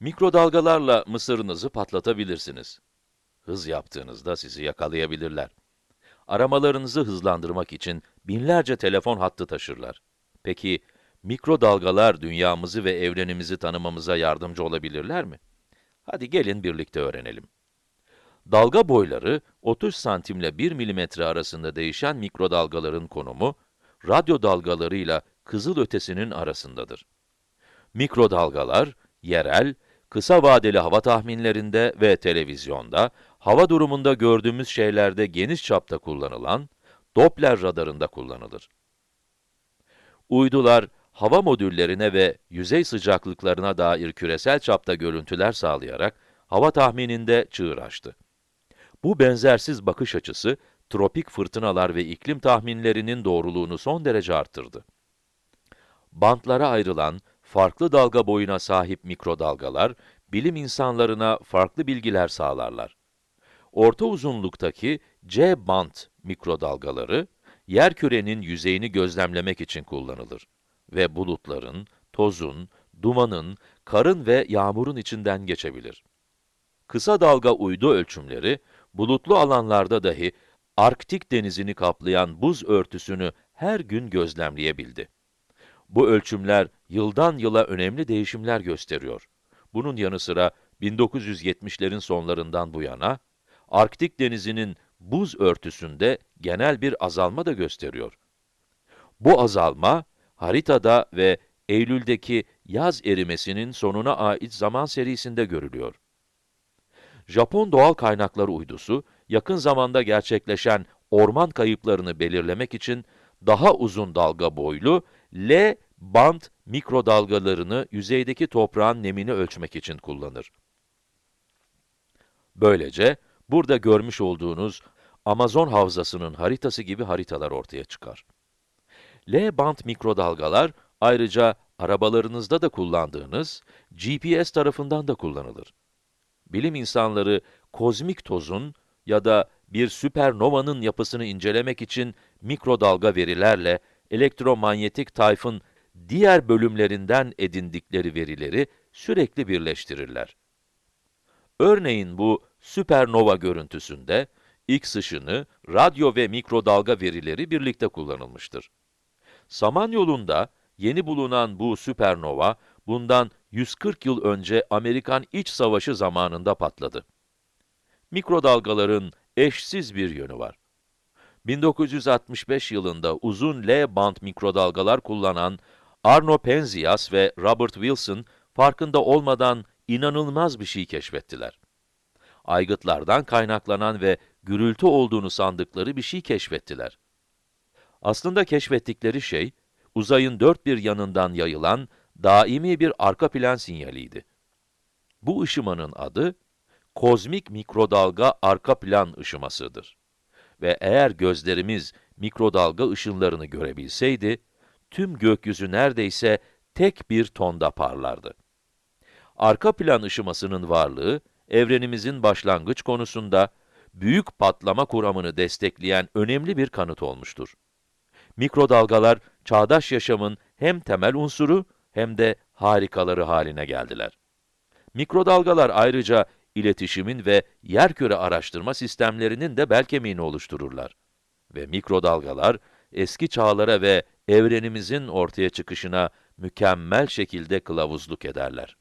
Mikrodalgalarla mısırınızı patlatabilirsiniz. Hız yaptığınızda sizi yakalayabilirler. Aramalarınızı hızlandırmak için binlerce telefon hattı taşırlar. Peki, mikrodalgalar dünyamızı ve evrenimizi tanımamıza yardımcı olabilirler mi? Hadi gelin birlikte öğrenelim. Dalga boyları 30 santimle 1 milimetre arasında değişen mikrodalgaların konumu, radyo dalgalarıyla kızıl ötesinin arasındadır. Mikrodalgalar, yerel, kısa vadeli hava tahminlerinde ve televizyonda, hava durumunda gördüğümüz şeylerde geniş çapta kullanılan, Doppler radarında kullanılır. Uydular, hava modüllerine ve yüzey sıcaklıklarına dair küresel çapta görüntüler sağlayarak, hava tahmininde çığır açtı. Bu benzersiz bakış açısı, tropik fırtınalar ve iklim tahminlerinin doğruluğunu son derece arttırdı. Bantlara ayrılan, farklı dalga boyuna sahip mikrodalgalar, bilim insanlarına farklı bilgiler sağlarlar. Orta uzunluktaki C bant mikrodalgaları, yerkürenin yüzeyini gözlemlemek için kullanılır ve bulutların, tozun, dumanın, karın ve yağmurun içinden geçebilir. Kısa dalga uydu ölçümleri, bulutlu alanlarda dahi Arktik denizini kaplayan buz örtüsünü her gün gözlemleyebildi. Bu ölçümler yıldan yıla önemli değişimler gösteriyor. Bunun yanı sıra 1970'lerin sonlarından bu yana, Arktik denizinin buz örtüsünde genel bir azalma da gösteriyor. Bu azalma, haritada ve Eylül'deki yaz erimesinin sonuna ait zaman serisinde görülüyor. Japon Doğal Kaynaklar Uydusu, yakın zamanda gerçekleşen orman kayıplarını belirlemek için daha uzun dalga boylu L band mikrodalgalarını yüzeydeki toprağın nemini ölçmek için kullanır. Böylece, burada görmüş olduğunuz Amazon havzasının haritası gibi haritalar ortaya çıkar. L band mikrodalgalar, ayrıca arabalarınızda da kullandığınız GPS tarafından da kullanılır. Bilim insanları, kozmik tozun ya da bir süpernovanın yapısını incelemek için mikrodalga verilerle elektromanyetik tayfın diğer bölümlerinden edindikleri verileri sürekli birleştirirler. Örneğin bu süpernova görüntüsünde, X ışını, radyo ve mikrodalga verileri birlikte kullanılmıştır. Samanyolu'nda yeni bulunan bu süpernova, bundan 140 yıl önce Amerikan İç Savaşı zamanında patladı. Mikrodalgaların eşsiz bir yönü var. 1965 yılında uzun L-band mikrodalgalar kullanan Arno Penzias ve Robert Wilson, farkında olmadan inanılmaz bir şey keşfettiler. Aygıtlardan kaynaklanan ve gürültü olduğunu sandıkları bir şey keşfettiler. Aslında keşfettikleri şey, uzayın dört bir yanından yayılan daimi bir arka plan sinyaliydi. Bu ışımanın adı, kozmik mikrodalga arka plan ışımasıdır. Ve eğer gözlerimiz mikrodalga ışınlarını görebilseydi, tüm gökyüzü neredeyse tek bir tonda parlardı. Arka plan ışımasının varlığı, evrenimizin başlangıç konusunda büyük patlama kuramını destekleyen önemli bir kanıt olmuştur. Mikrodalgalar, çağdaş yaşamın hem temel unsuru hem de harikaları haline geldiler. Mikrodalgalar ayrıca iletişimin ve yerküre araştırma sistemlerinin de bel kemiğini oluştururlar. Ve mikrodalgalar, eski çağlara ve evrenimizin ortaya çıkışına mükemmel şekilde kılavuzluk ederler.